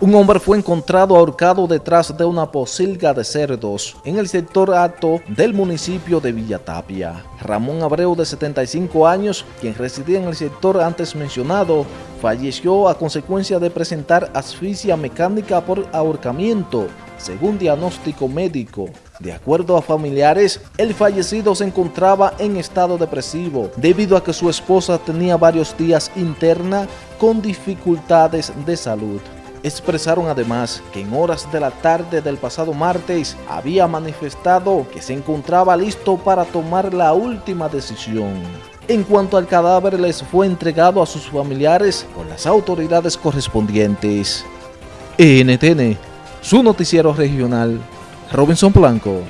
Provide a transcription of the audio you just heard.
Un hombre fue encontrado ahorcado detrás de una posilga de cerdos en el sector alto del municipio de Villatapia. Ramón Abreu, de 75 años, quien residía en el sector antes mencionado, falleció a consecuencia de presentar asfixia mecánica por ahorcamiento, según diagnóstico médico. De acuerdo a familiares, el fallecido se encontraba en estado depresivo debido a que su esposa tenía varios días interna con dificultades de salud. Expresaron además que en horas de la tarde del pasado martes había manifestado que se encontraba listo para tomar la última decisión. En cuanto al cadáver les fue entregado a sus familiares por las autoridades correspondientes. NTN, su noticiero regional, Robinson Blanco.